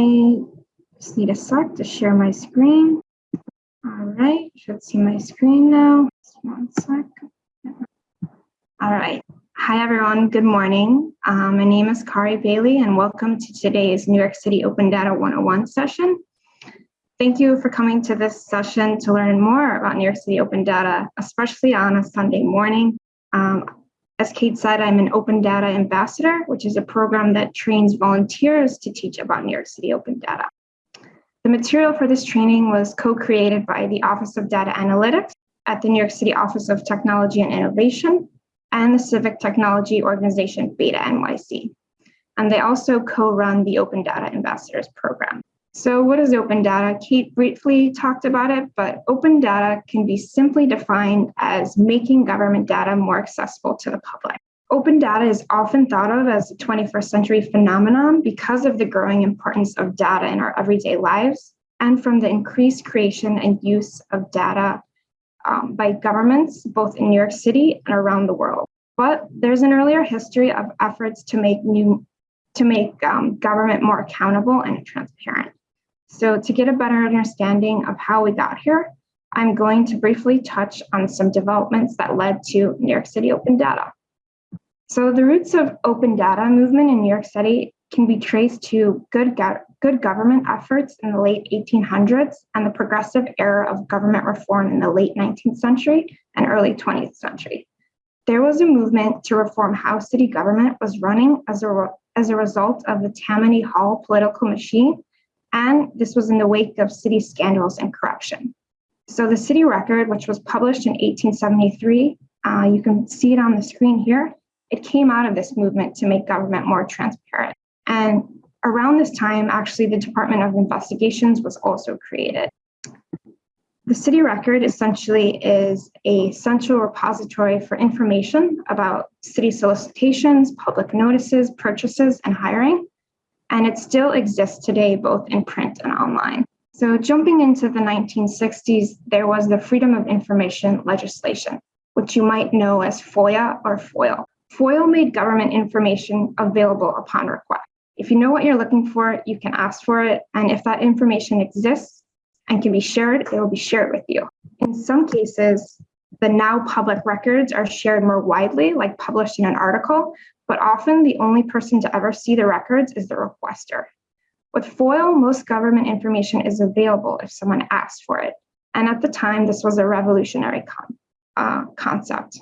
I just need a sec to share my screen. All right, should see my screen now. Just one sec. All right. Hi, everyone. Good morning. Um, my name is Kari Bailey, and welcome to today's New York City Open Data 101 session. Thank you for coming to this session to learn more about New York City Open Data, especially on a Sunday morning. Um, as Kate said, I'm an Open Data Ambassador, which is a program that trains volunteers to teach about New York City Open Data. The material for this training was co-created by the Office of Data Analytics at the New York City Office of Technology and Innovation and the civic technology organization Beta NYC. And they also co-run the Open Data Ambassadors program. So what is open data? Kate briefly talked about it, but open data can be simply defined as making government data more accessible to the public. Open data is often thought of as a 21st century phenomenon because of the growing importance of data in our everyday lives and from the increased creation and use of data um, by governments, both in New York City and around the world. But there's an earlier history of efforts to make new to make um, government more accountable and transparent. So to get a better understanding of how we got here, I'm going to briefly touch on some developments that led to New York City Open Data. So the roots of open data movement in New York City can be traced to good, go good government efforts in the late 1800s and the progressive era of government reform in the late 19th century and early 20th century. There was a movement to reform how city government was running as a, as a result of the Tammany Hall political machine and this was in the wake of city scandals and corruption. So the city record, which was published in 1873, uh, you can see it on the screen here, it came out of this movement to make government more transparent. And around this time, actually, the Department of Investigations was also created. The city record essentially is a central repository for information about city solicitations, public notices, purchases, and hiring and it still exists today, both in print and online. So jumping into the 1960s, there was the Freedom of Information legislation, which you might know as FOIA or FOIL. FOIL made government information available upon request. If you know what you're looking for, you can ask for it. And if that information exists and can be shared, it will be shared with you. In some cases, the now public records are shared more widely, like published in an article, but often the only person to ever see the records is the requester. With FOIL, most government information is available if someone asks for it. And at the time, this was a revolutionary con uh, concept.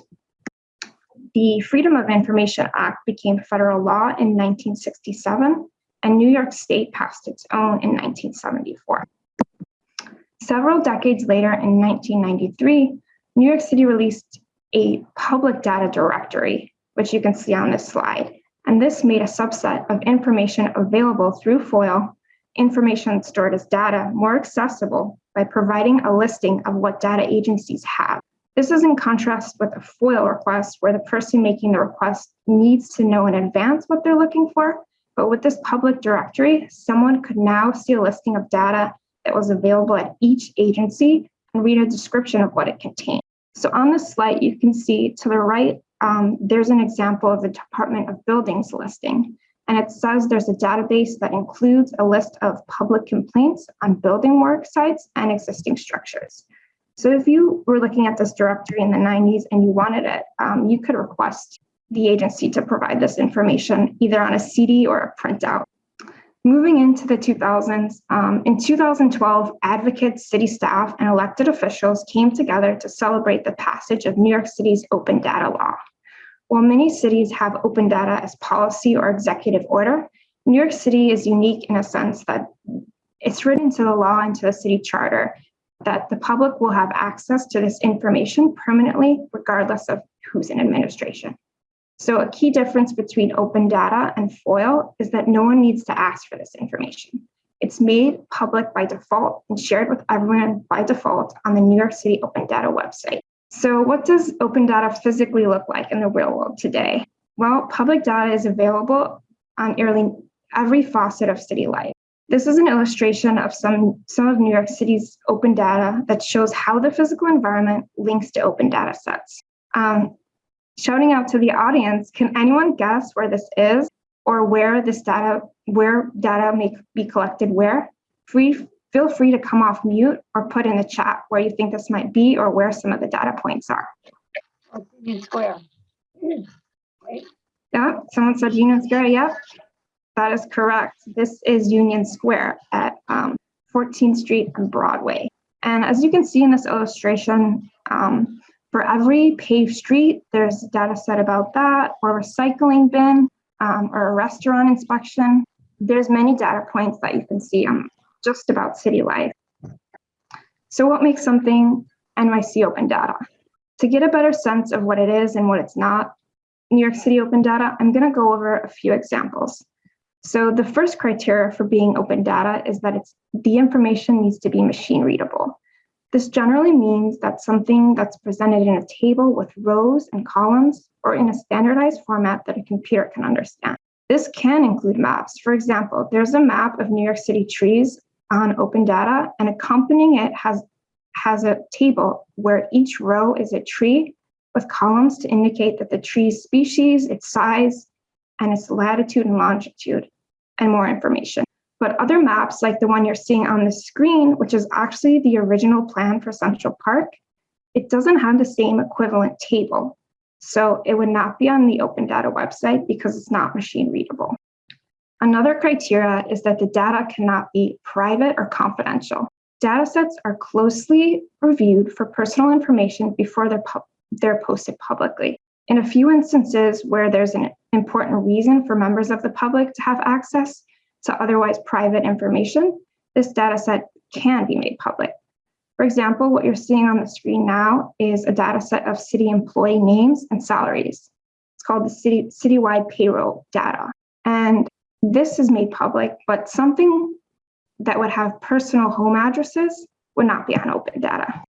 The Freedom of Information Act became federal law in 1967, and New York State passed its own in 1974. Several decades later, in 1993, New York City released a public data directory which you can see on this slide. And this made a subset of information available through FOIL, information stored as data, more accessible by providing a listing of what data agencies have. This is in contrast with a FOIL request where the person making the request needs to know in advance what they're looking for. But with this public directory, someone could now see a listing of data that was available at each agency and read a description of what it contained. So on this slide, you can see to the right um, there's an example of the Department of Buildings listing. And it says there's a database that includes a list of public complaints on building work sites and existing structures. So if you were looking at this directory in the 90s and you wanted it, um, you could request the agency to provide this information either on a CD or a printout. Moving into the 2000s, um, in 2012, advocates, city staff, and elected officials came together to celebrate the passage of New York City's open data law. While many cities have open data as policy or executive order, New York City is unique in a sense that it's written into the law and to the city charter that the public will have access to this information permanently, regardless of who's in administration. So a key difference between open data and FOIL is that no one needs to ask for this information. It's made public by default and shared with everyone by default on the New York City Open Data website. So what does open data physically look like in the real world today? Well, public data is available on nearly every facet of city life. This is an illustration of some, some of New York City's open data that shows how the physical environment links to open data sets. Um, shouting out to the audience, can anyone guess where this is or where this data where data may be collected where, free, feel free to come off mute or put in the chat where you think this might be or where some of the data points are. Union Square. Right? Yeah, someone said Union Square, yep. That is correct. This is Union Square at um, 14th Street and Broadway. And as you can see in this illustration, um, for every paved street, there's data set about that, or recycling bin, um, or a restaurant inspection. There's many data points that you can see on just about city life. So what makes something NYC open data? To get a better sense of what it is and what it's not, New York City open data, I'm gonna go over a few examples. So the first criteria for being open data is that it's the information needs to be machine readable. This generally means that something that's presented in a table with rows and columns or in a standardized format that a computer can understand. This can include maps. For example, there's a map of New York City trees on open data and accompanying it has, has a table where each row is a tree with columns to indicate that the tree's species, its size, and its latitude and longitude, and more information. But other maps, like the one you're seeing on the screen, which is actually the original plan for Central Park, it doesn't have the same equivalent table. So it would not be on the open data website because it's not machine readable. Another criteria is that the data cannot be private or confidential. Data sets are closely reviewed for personal information before they're, they're posted publicly. In a few instances where there's an important reason for members of the public to have access to otherwise private information, this data set can be made public. For example, what you're seeing on the screen now is a data set of city employee names and salaries. It's called the city citywide payroll data. And this is made public, but something that would have personal home addresses would not be on open data.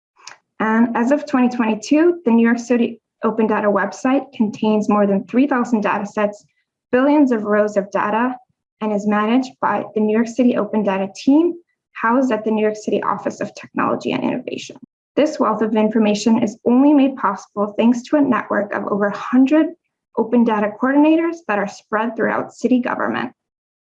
And as of 2022, the New York City Open Data website contains more than 3,000 data sets, billions of rows of data, and is managed by the New York City Open Data team housed at the New York City Office of Technology and Innovation. This wealth of information is only made possible thanks to a network of over 100 open data coordinators that are spread throughout city government.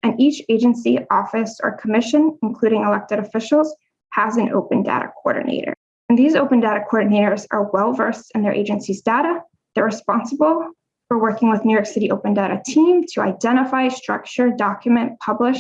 And each agency, office, or commission, including elected officials, has an open data coordinator. And these open data coordinators are well versed in their agency's data. They're responsible for working with New York City Open Data team to identify, structure, document, publish,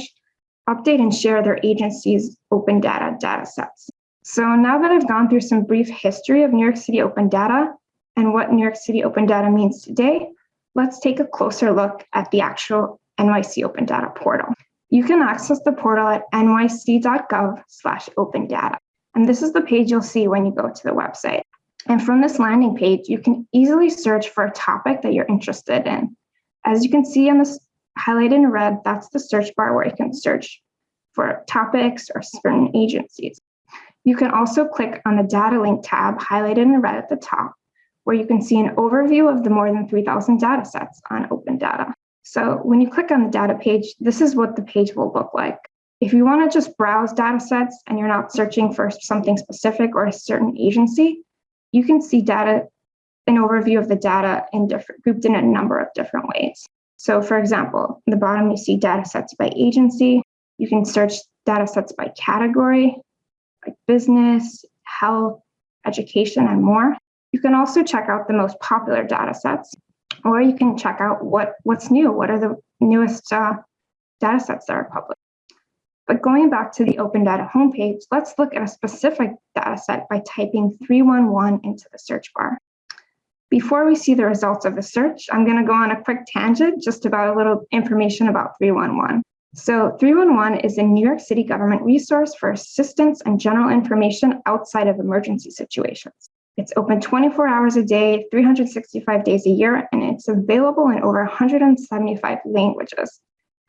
update, and share their agency's open data data sets. So now that I've gone through some brief history of New York City Open Data and what New York City Open Data means today, let's take a closer look at the actual NYC Open Data portal. You can access the portal at nyc.gov slash open data. And this is the page you'll see when you go to the website. And from this landing page, you can easily search for a topic that you're interested in. As you can see on this highlighted in red, that's the search bar where you can search for topics or certain agencies. You can also click on the data link tab highlighted in red at the top, where you can see an overview of the more than 3,000 data sets on open data. So when you click on the data page, this is what the page will look like. If you want to just browse data sets and you're not searching for something specific or a certain agency, you can see data, an overview of the data in different grouped in a number of different ways. So for example, in the bottom, you see data sets by agency. You can search data sets by category, like business, health, education, and more. You can also check out the most popular data sets, or you can check out what, what's new. What are the newest uh, data sets that are public? But going back to the Open Data homepage, let's look at a specific data set by typing 311 into the search bar. Before we see the results of the search, I'm going to go on a quick tangent just about a little information about 311. So 311 is a New York City government resource for assistance and general information outside of emergency situations. It's open 24 hours a day, 365 days a year, and it's available in over 175 languages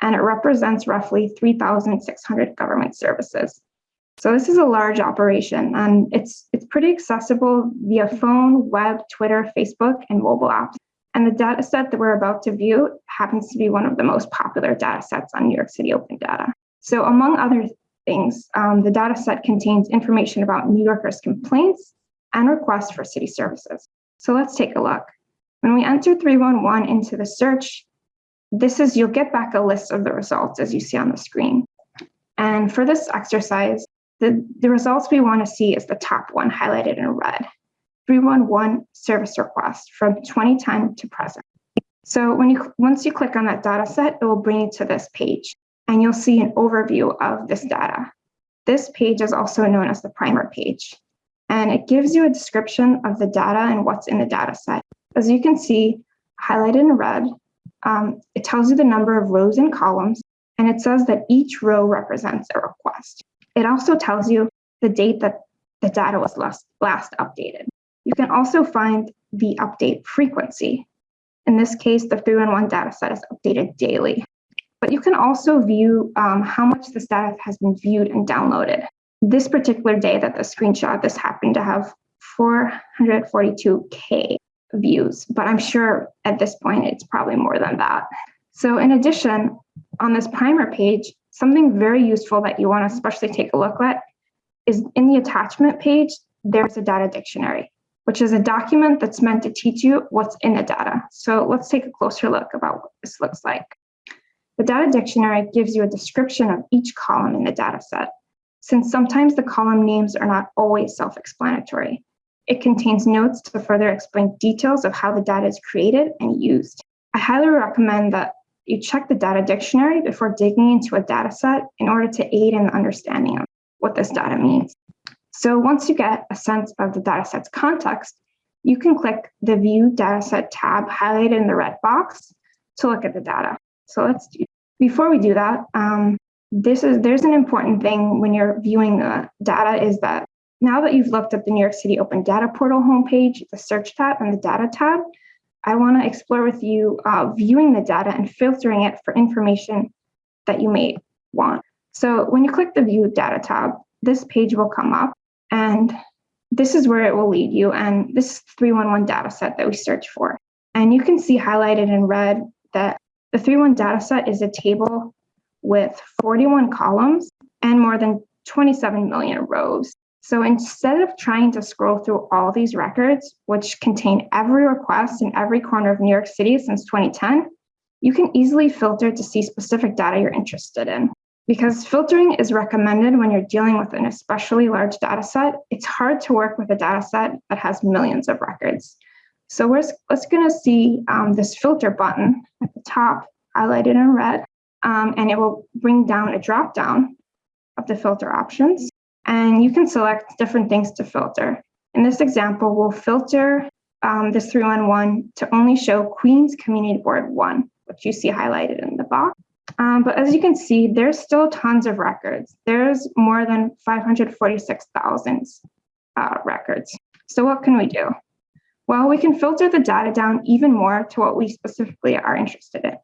and it represents roughly 3,600 government services. So this is a large operation and it's, it's pretty accessible via phone, web, Twitter, Facebook, and mobile apps. And the data set that we're about to view happens to be one of the most popular data sets on New York City Open Data. So among other things, um, the data set contains information about New Yorkers' complaints and requests for city services. So let's take a look. When we enter 311 into the search, this is, you'll get back a list of the results as you see on the screen. And for this exercise, the, the results we want to see is the top one highlighted in red, 311 service request from 2010 to present. So when you once you click on that data set, it will bring you to this page and you'll see an overview of this data. This page is also known as the primer page, and it gives you a description of the data and what's in the data set. As you can see, highlighted in red, um, it tells you the number of rows and columns, and it says that each row represents a request. It also tells you the date that the data was last, last updated. You can also find the update frequency. In this case, the 311 data set is updated daily. But you can also view um, how much this data has been viewed and downloaded. This particular day that the screenshot, this happened to have 442K views, but I'm sure at this point it's probably more than that. So in addition, on this primer page, something very useful that you want to especially take a look at is in the attachment page, there's a data dictionary, which is a document that's meant to teach you what's in the data. So let's take a closer look about what this looks like. The data dictionary gives you a description of each column in the data set, since sometimes the column names are not always self-explanatory. It contains notes to further explain details of how the data is created and used. I highly recommend that you check the data dictionary before digging into a data set in order to aid in the understanding of what this data means. So once you get a sense of the data set's context, you can click the View Dataset tab highlighted in the red box to look at the data. So let's do, before we do that, um, this is there's an important thing when you're viewing the data is that now that you've looked at the New York City Open Data Portal homepage, the Search tab and the Data tab, I want to explore with you uh, viewing the data and filtering it for information that you may want. So when you click the View Data tab, this page will come up and this is where it will lead you. And this is 311 data set that we search for. And you can see highlighted in red that the 311 data set is a table with 41 columns and more than 27 million rows. So instead of trying to scroll through all these records, which contain every request in every corner of New York City since 2010, you can easily filter to see specific data you're interested in. Because filtering is recommended when you're dealing with an especially large data set, it's hard to work with a data set that has millions of records. So we're let's gonna see um, this filter button at the top highlighted in red, um, and it will bring down a drop down of the filter options and you can select different things to filter. In this example, we'll filter um, this 311 to only show Queens Community Board 1, which you see highlighted in the box. Um, but as you can see, there's still tons of records. There's more than 546,000 uh, records. So what can we do? Well, we can filter the data down even more to what we specifically are interested in.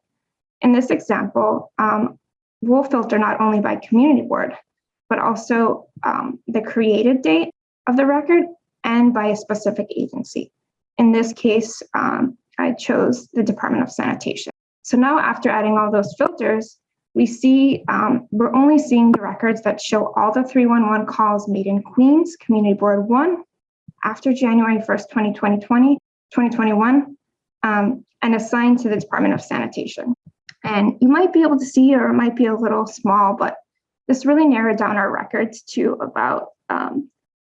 In this example, um, we'll filter not only by community board, but also um, the created date of the record and by a specific agency. In this case, um, I chose the Department of Sanitation. So now after adding all those filters, we see um, we're only seeing the records that show all the 311 calls made in Queens Community Board 1 after January 1st, 2020, 2021, um, and assigned to the Department of Sanitation. And you might be able to see, or it might be a little small, but this really narrowed down our records to about um,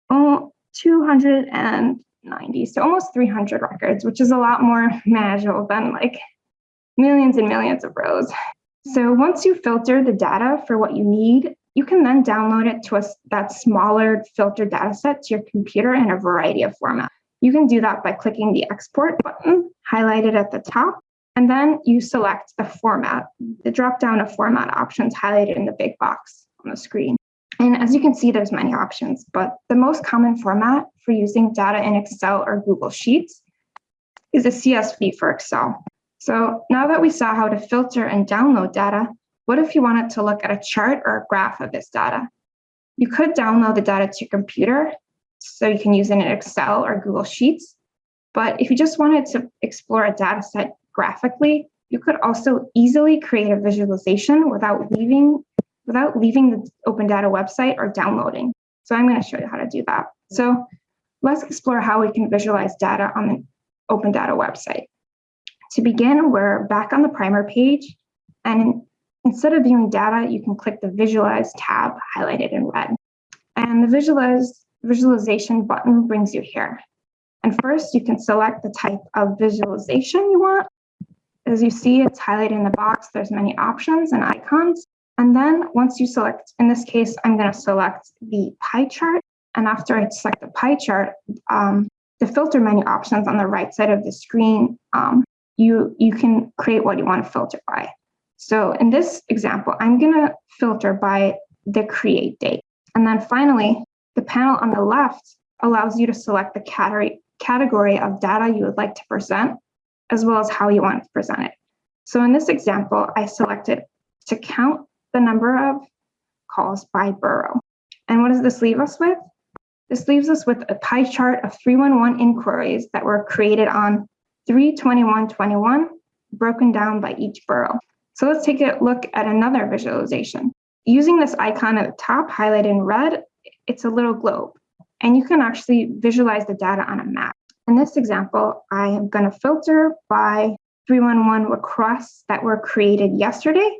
290, so almost 300 records, which is a lot more manageable than like millions and millions of rows. So once you filter the data for what you need, you can then download it to a, that smaller filtered data set to your computer in a variety of formats. You can do that by clicking the export button highlighted at the top and then you select the format, the drop down of format options highlighted in the big box on the screen. And as you can see, there's many options, but the most common format for using data in Excel or Google Sheets is a CSV for Excel. So now that we saw how to filter and download data, what if you wanted to look at a chart or a graph of this data? You could download the data to your computer, so you can use it in Excel or Google Sheets. But if you just wanted to explore a data set graphically, you could also easily create a visualization without leaving without leaving the Open Data website or downloading. So I'm going to show you how to do that. So let's explore how we can visualize data on the Open Data website. to begin, we're back on the primer page. And instead of viewing data, you can click the Visualize tab highlighted in red. And the Visualize visualization button brings you here. And first, you can select the type of visualization you want. As you see, it's highlighted in the box. There's many options and icons. And then once you select, in this case, I'm going to select the pie chart. And after I select the pie chart, um, the filter menu options on the right side of the screen, um, you, you can create what you want to filter by. So in this example, I'm going to filter by the create date. And then finally, the panel on the left allows you to select the category, category of data you would like to present, as well as how you want to present it. So in this example, I selected to count the number of calls by borough. And what does this leave us with? This leaves us with a pie chart of 311 inquiries that were created on 32121, broken down by each borough. So let's take a look at another visualization. Using this icon at the top highlighted in red, it's a little globe, and you can actually visualize the data on a map. In this example, I am going to filter by 311 requests that were created yesterday.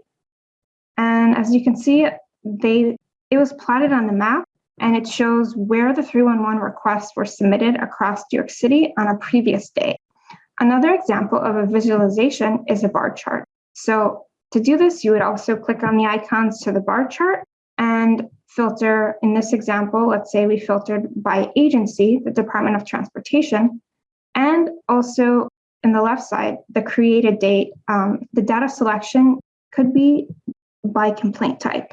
And as you can see, they it was plotted on the map and it shows where the 311 requests were submitted across New York City on a previous day. Another example of a visualization is a bar chart. So to do this, you would also click on the icons to the bar chart and filter, in this example, let's say we filtered by agency, the Department of Transportation, and also in the left side, the created date, um, the data selection could be by complaint type.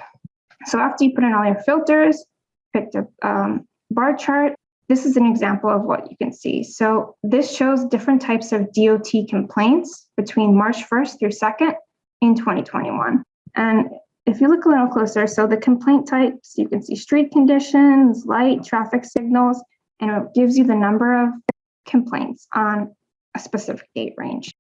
So after you put in all your filters, pick the um, bar chart, this is an example of what you can see. So this shows different types of DOT complaints between March 1st through 2nd in 2021. And if you look a little closer, so the complaint types, you can see street conditions, light, traffic signals, and it gives you the number of complaints on a specific date range.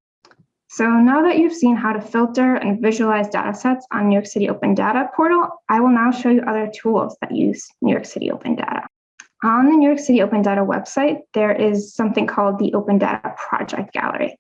So now that you've seen how to filter and visualize data sets on New York City Open Data portal, I will now show you other tools that use New York City Open Data. On the New York City Open Data website, there is something called the Open Data Project Gallery,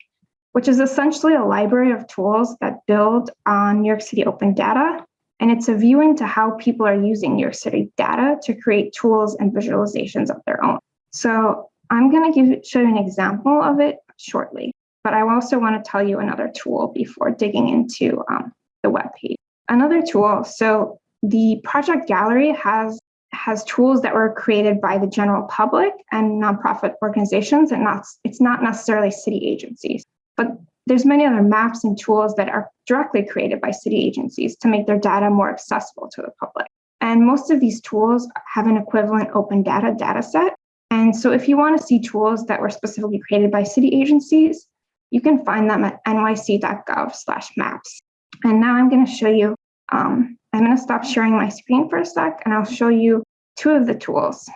which is essentially a library of tools that build on New York City Open Data and it's a view into how people are using New York City data to create tools and visualizations of their own. So I'm going to give show you an example of it shortly, but I also want to tell you another tool before digging into um, the web page. Another tool, so the project gallery has has tools that were created by the general public and nonprofit organizations and not it's not necessarily city agencies but there's many other maps and tools that are directly created by city agencies to make their data more accessible to the public. And most of these tools have an equivalent open data data set. And so if you want to see tools that were specifically created by city agencies, you can find them at nyc.gov slash maps. And now I'm going to show you, um, I'm going to stop sharing my screen for a sec, and I'll show you two of the tools.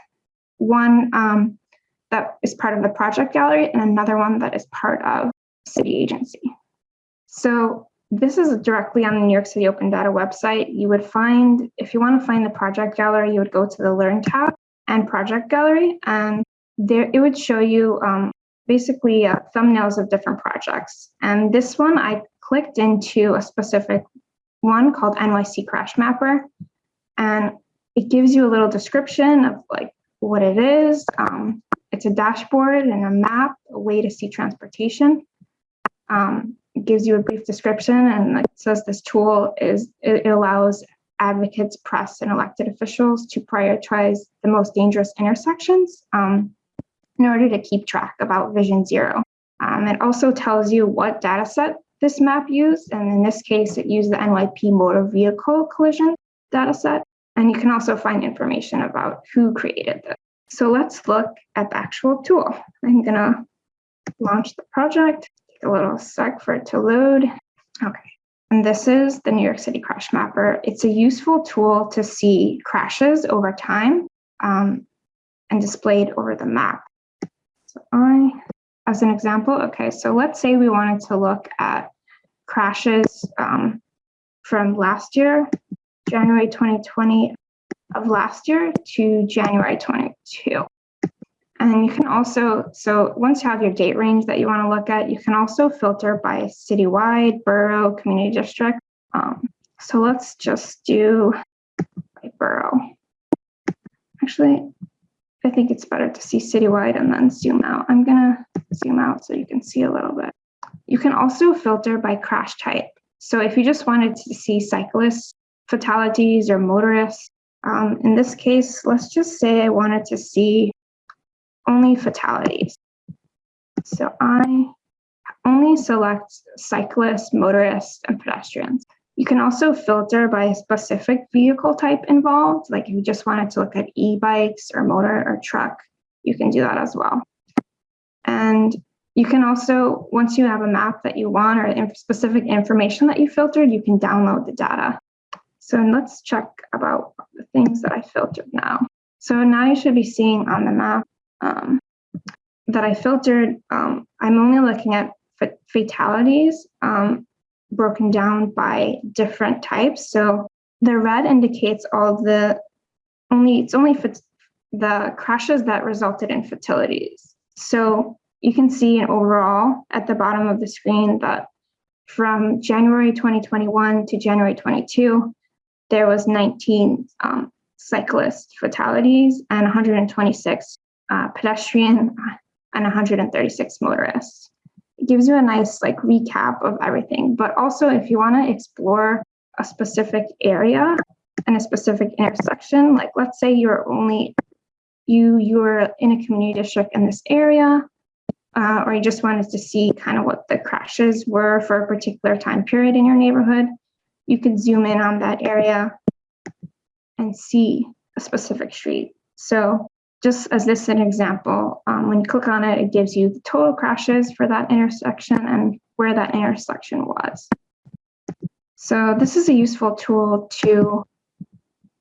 One um, that is part of the project gallery and another one that is part of city agency. So this is directly on the New York City Open Data website. You would find, if you want to find the project gallery, you would go to the Learn tab and Project Gallery, and there it would show you um, basically uh, thumbnails of different projects. And this one, I clicked into a specific one called NYC Crash Mapper, and it gives you a little description of like what it is. Um, it's a dashboard and a map, a way to see transportation um, gives you a brief description and it says this tool is it allows advocates, press, and elected officials to prioritize the most dangerous intersections um, in order to keep track about Vision Zero. Um, it also tells you what data set this map used, and in this case, it used the NYP motor vehicle collision data set. And you can also find information about who created this. So let's look at the actual tool. I'm gonna launch the project take a little sec for it to load. Okay, and this is the New York City Crash Mapper. It's a useful tool to see crashes over time um, and displayed over the map. I, as an example, okay, so let's say we wanted to look at crashes um, from last year, January 2020 of last year to January 22. And you can also, so once you have your date range that you want to look at, you can also filter by citywide, borough, community district. Um, so let's just do by borough. Actually, I think it's better to see citywide and then zoom out. I'm gonna zoom out so you can see a little bit. You can also filter by crash type. So if you just wanted to see cyclists, fatalities, or motorists, um, in this case, let's just say I wanted to see only fatalities. So I only select cyclists, motorists, and pedestrians. You can also filter by a specific vehicle type involved, like if you just wanted to look at e-bikes or motor or truck, you can do that as well. And you can also, once you have a map that you want or in- specific information that you filtered, you can download the data. So let's check about the things that I filtered now. So now you should be seeing on the map um, that I filtered. Um, I'm only looking at fatalities um, broken down by different types. So the red indicates all the only it's only the crashes that resulted in fatalities. So you can see in overall at the bottom of the screen that from January 2021 to January 22, there was 19 um, cyclist fatalities and 126 uh, pedestrian and 136 motorists. It gives you a nice like recap of everything. But also, if you want to explore a specific area and a specific intersection, like let's say you're only you you're in a community district in this area, uh, or you just wanted to see kind of what the crashes were for a particular time period in your neighborhood, you could zoom in on that area and see a specific street. So just as this an example, um, when you click on it, it gives you the total crashes for that intersection and where that intersection was. So this is a useful tool to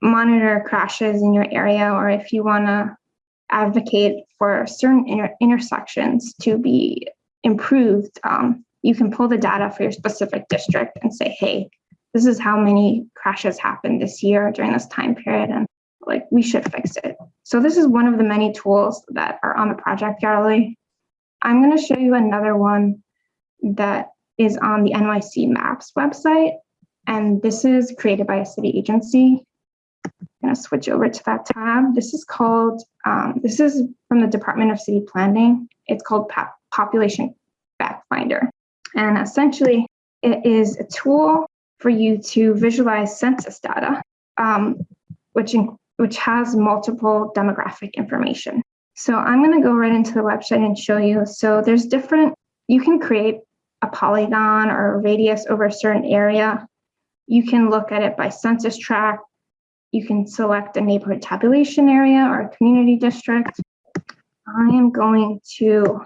monitor crashes in your area, or if you want to advocate for certain inter intersections to be improved, um, you can pull the data for your specific district and say, hey, this is how many crashes happened this year during this time period, and like we should fix it. So this is one of the many tools that are on the project gallery. I'm going to show you another one that is on the NYC Maps website, and this is created by a city agency. I'm going to switch over to that tab. This is called, um, this is from the Department of City Planning. It's called Population Fact Finder. And essentially, it is a tool for you to visualize census data, um, which, in, which has multiple demographic information. So I'm going to go right into the website and show you. So there's different, you can create a polygon or a radius over a certain area. You can look at it by census tract. You can select a neighborhood tabulation area or a community district. I am going to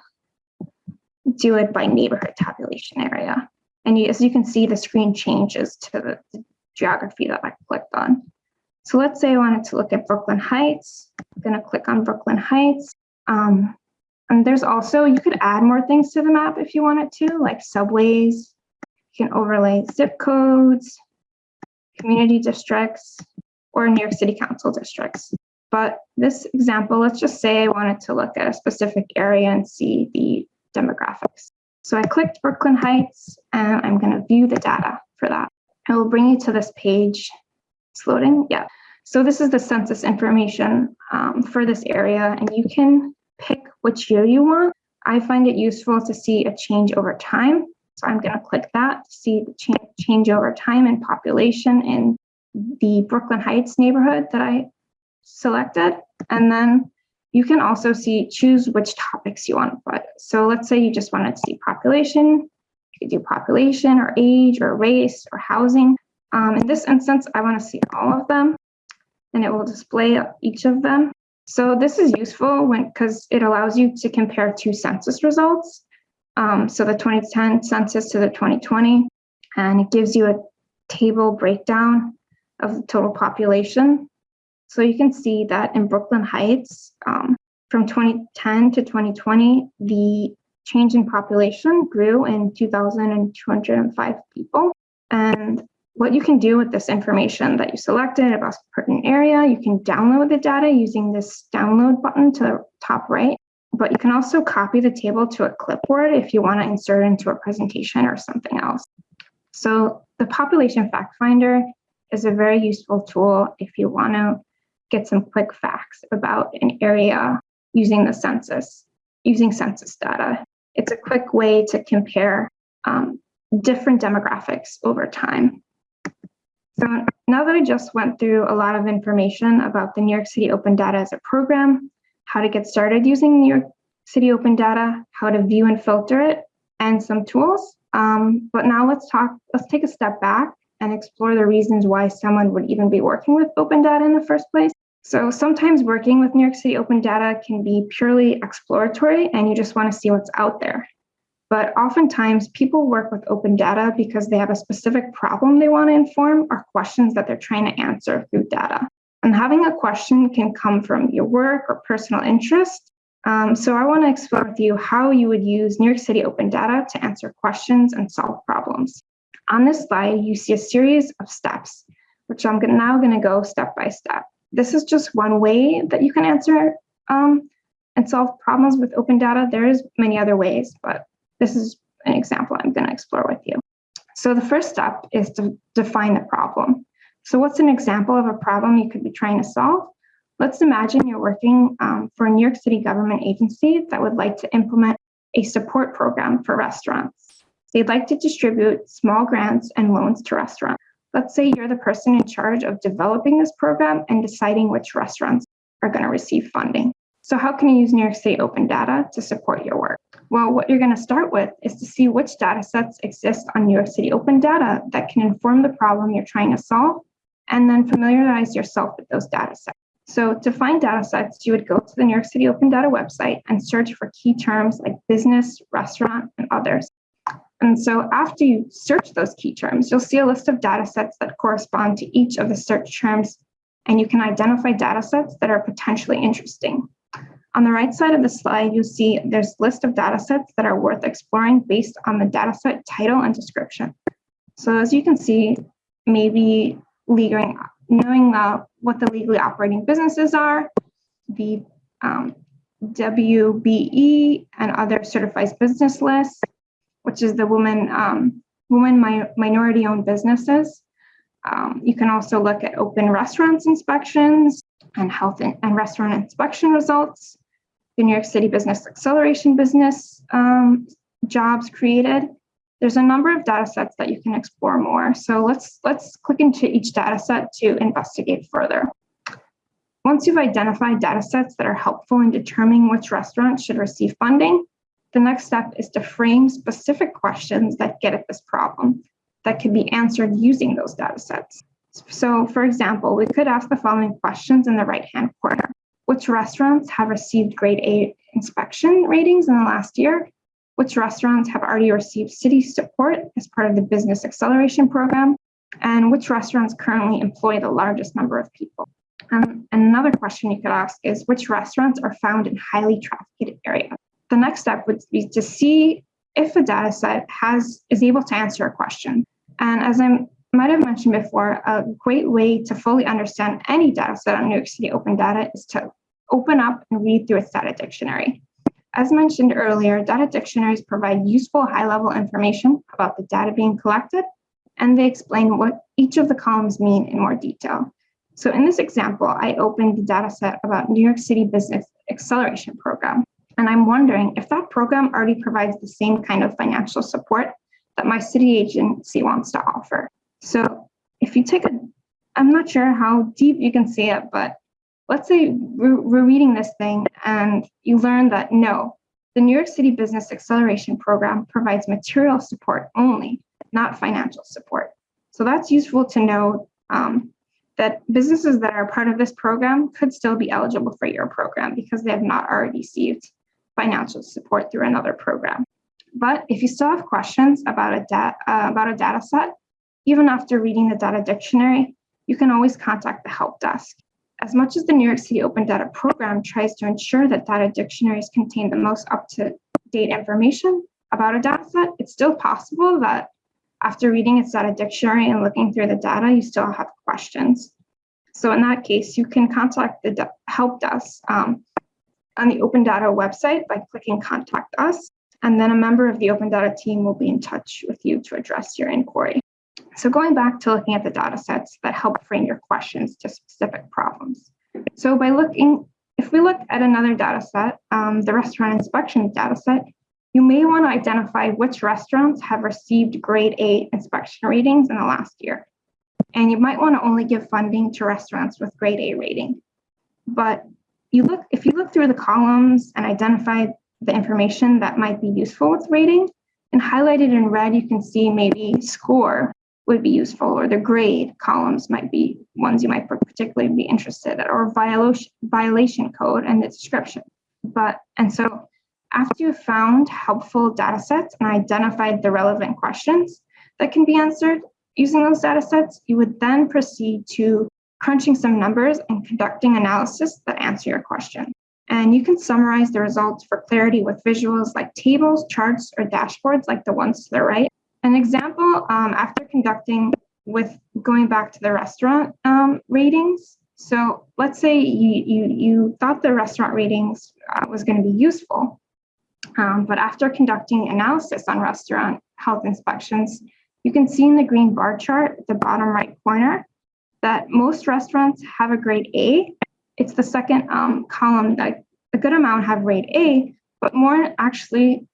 do it by neighborhood tabulation area. And as you can see, the screen changes to the, the geography that I clicked on. So let's say I wanted to look at Brooklyn Heights. I'm going to click on Brooklyn Heights. Um, and there's also, you could add more things to the map if you wanted to, like subways. You can overlay zip codes, community districts, or New York City Council districts. But this example, let's just say I wanted to look at a specific area and see the demographics. So I clicked Brooklyn Heights and I'm going to view the data for that. It will bring you to this page. It's loading. Yeah. So this is the census information um, for this area, and you can pick which year you want. I find it useful to see a change over time. So I'm going to click that to see the change, change over time in population in the Brooklyn Heights neighborhood that I selected. And then you can also see, choose which topics you want put. So let's say you just wanted to see population, you could do population or age or race or housing. Um, in this instance, I want to see all of them and it will display each of them. So this is useful because it allows you to compare two census results. Um, so the 2010 census to the 2020, and it gives you a table breakdown of the total population. So you can see that in Brooklyn Heights, um, from 2010 to 2020, the change in population grew in 2,205 people. And what you can do with this information that you selected about a pertinent area, you can download the data using this download button to the top right, but you can also copy the table to a clipboard if you want to insert into a presentation or something else. So the population fact finder is a very useful tool if you want to get some quick facts about an area using the census, using census data. It's a quick way to compare um, different demographics over time. So now that I just went through a lot of information about the New York City Open Data as a program, how to get started using New York City Open Data, how to view and filter it, and some tools. Um, but now let's talk, let's take a step back and explore the reasons why someone would even be working with open data in the first place. So sometimes working with New York City Open Data can be purely exploratory and you just want to see what's out there. But oftentimes people work with open data because they have a specific problem they want to inform or questions that they're trying to answer through data. And having a question can come from your work or personal interest. Um, so I want to explore with you how you would use New York City Open Data to answer questions and solve problems. On this slide, you see a series of steps, which I'm now going to go step by step. This is just one way that you can answer um, and solve problems with open data. There's many other ways, but this is an example I'm going to explore with you. So the first step is to define the problem. So what's an example of a problem you could be trying to solve? Let's imagine you're working um, for a New York City government agency that would like to implement a support program for restaurants. They'd like to distribute small grants and loans to restaurants. Let's say you're the person in charge of developing this program and deciding which restaurants are going to receive funding. So how can you use New York State open data to support your work? Well, what you're going to start with is to see which data sets exist on New York City open data that can inform the problem you're trying to solve, and then familiarize yourself with those data sets. So to find data sets, you would go to the New York City Open Data website and search for key terms like business, restaurant, and others. And so after you search those key terms, you'll see a list of data sets that correspond to each of the search terms, and you can identify data sets that are potentially interesting. On the right side of the slide, you'll see there's a list of data sets that are worth exploring based on the dataset title and description. So as you can see, maybe legal, knowing uh, what the legally operating businesses are, the um, WBE and other certified business lists, which is the woman, um, woman mi minority owned businesses. Um, you can also look at open restaurants inspections and health and restaurant inspection results the New York City Business Acceleration Business um, jobs created. There's a number of data sets that you can explore more. So let's, let's click into each data set to investigate further. Once you've identified data sets that are helpful in determining which restaurants should receive funding, the next step is to frame specific questions that get at this problem that can be answered using those data sets. So for example, we could ask the following questions in the right-hand corner which restaurants have received grade A inspection ratings in the last year, which restaurants have already received city support as part of the business acceleration program, and which restaurants currently employ the largest number of people. Um, another question you could ask is which restaurants are found in highly trafficked areas. The next step would be to see if a data set has is able to answer a question. And as I might have mentioned before, a great way to fully understand any data set on New York City Open Data is to open up and read through its data dictionary. As mentioned earlier, data dictionaries provide useful high-level information about the data being collected, and they explain what each of the columns mean in more detail. So in this example, I opened the data set about New York City Business Acceleration Program, and I'm wondering if that program already provides the same kind of financial support that my city agency wants to offer. So if you take a, I'm not sure how deep you can see it, but let's say we're, reading this thing and you learn that no, the New York City Business Acceleration Program provides material support only, not financial support. So that's useful to know um, that businesses that are part of this program could still be eligible for your program because they have not already received financial support through another program. But if you still have questions about a, uh, about a data set, even after reading the data dictionary, you can always contact the help desk. As much as the New York City Open Data Program tries to ensure that data dictionaries contain the most up-to-date information about a data set, it's still possible that after reading its data dictionary and looking through the data, you still have questions. So in that case, you can contact the help desk um, on the Open Data website by clicking Contact Us, and then a member of the Open Data team will be in touch with you to address your inquiry. So going back to looking at the data sets that help frame your questions to specific problems. So by looking, if we look at another data set, um, the restaurant inspection data set, you may want to identify which restaurants have received grade A inspection ratings in the last year. And you might want to only give funding to restaurants with grade A rating. But you look if you look through the columns and identify the information that might be useful with rating, and highlighted in red, you can see maybe score would be useful, or the grade columns might be ones you might particularly be interested in, or violation violation code and the description. But and so after you've found helpful data sets and identified the relevant questions that can be answered using those data sets, you would then proceed to crunching some numbers and conducting analysis that answer your question. And you can summarize the results for clarity with visuals like tables, charts, or dashboards like the ones to the right. An example, um, after conducting with going back to the restaurant um, ratings. So let's say you, you, you thought the restaurant ratings uh, was going to be useful, um, but after conducting analysis on restaurant health inspections, you can see in the green bar chart at the bottom right corner that most restaurants have a grade A. It's the second um, column that a good amount have grade A, but more actually,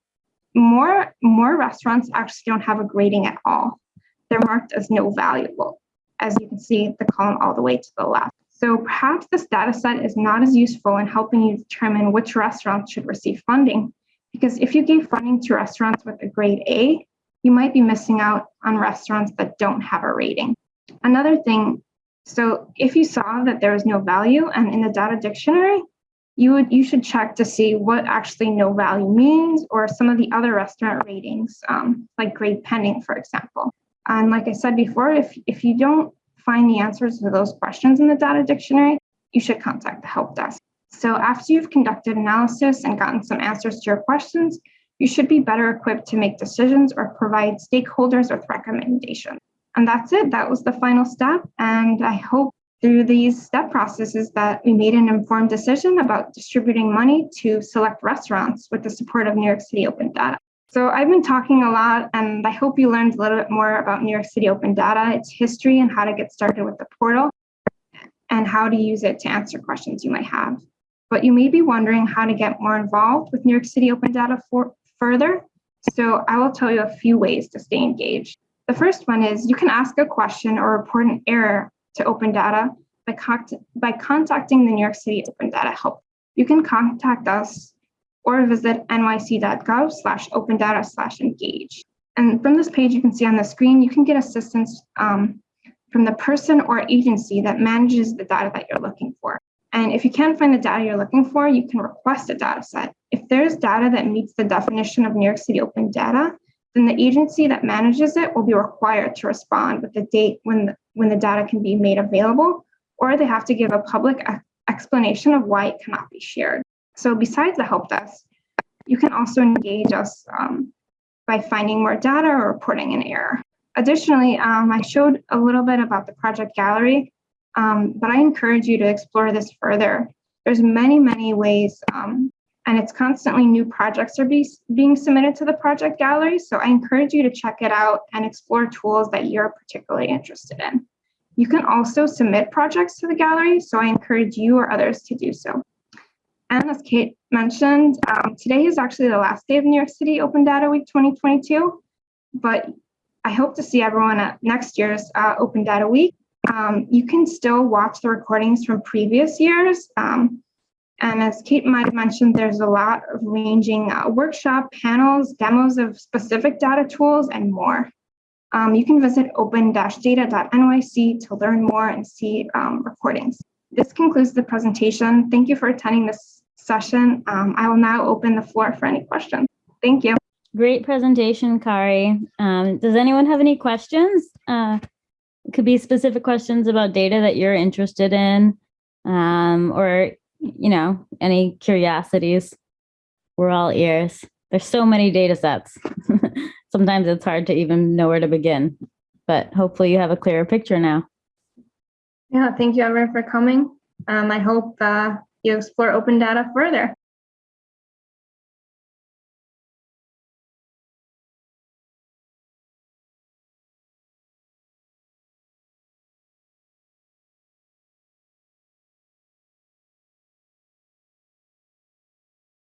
more, more restaurants actually don't have a grading at all. They're marked as no valuable, as you can see the column all the way to the left. So perhaps this data set is not as useful in helping you determine which restaurants should receive funding because if you gave funding to restaurants with a grade A, you might be missing out on restaurants that don't have a rating. Another thing, so if you saw that there was no value and in the data dictionary, you would you should check to see what actually no value means or some of the other restaurant ratings, um, like grade pending, for example. And like I said before, if, if you don't find the answers to those questions in the data dictionary, you should contact the help desk. So after you've conducted analysis and gotten some answers to your questions, you should be better equipped to make decisions or provide stakeholders with recommendations. And that's it. That was the final step. And I hope through these step processes that we made an informed decision about distributing money to select restaurants with the support of New York City Open Data. So I've been talking a lot and I hope you learned a little bit more about New York City Open Data, its history and how to get started with the portal and how to use it to answer questions you might have but you may be wondering how to get more involved with New York City Open Data for, further. So I will tell you a few ways to stay engaged. The first one is you can ask a question or report an error to Open Data by, by contacting the New York City Open Data Help. You can contact us or visit nyc.gov slash open data slash engage. And from this page, you can see on the screen, you can get assistance um, from the person or agency that manages the data that you're looking for. And if you can't find the data you're looking for, you can request a data set. If there's data that meets the definition of New York City Open Data, then the agency that manages it will be required to respond with the date when the, when the data can be made available, or they have to give a public explanation of why it cannot be shared. So besides the help desk, you can also engage us um, by finding more data or reporting an error. Additionally, um, I showed a little bit about the project gallery, um, but I encourage you to explore this further. There's many, many ways, um, and it's constantly new projects are be, being submitted to the project gallery. So I encourage you to check it out and explore tools that you're particularly interested in. You can also submit projects to the gallery, so I encourage you or others to do so. And as Kate mentioned, um, today is actually the last day of New York City Open Data Week 2022, but I hope to see everyone at next year's uh, Open Data Week. Um, you can still watch the recordings from previous years. Um, and as Kate might have mentioned, there's a lot of ranging uh, workshop panels, demos of specific data tools, and more. Um, you can visit open-data.nyc to learn more and see um, recordings. This concludes the presentation. Thank you for attending this session. Um, I will now open the floor for any questions. Thank you. Great presentation, Kari. Um, does anyone have any questions? Uh, could be specific questions about data that you're interested in, um, or, you know, any curiosities. We're all ears. There's so many data sets. sometimes it's hard to even know where to begin. But hopefully you have a clearer picture now. Yeah, thank you everyone for coming. Um, I hope uh, you explore open data further.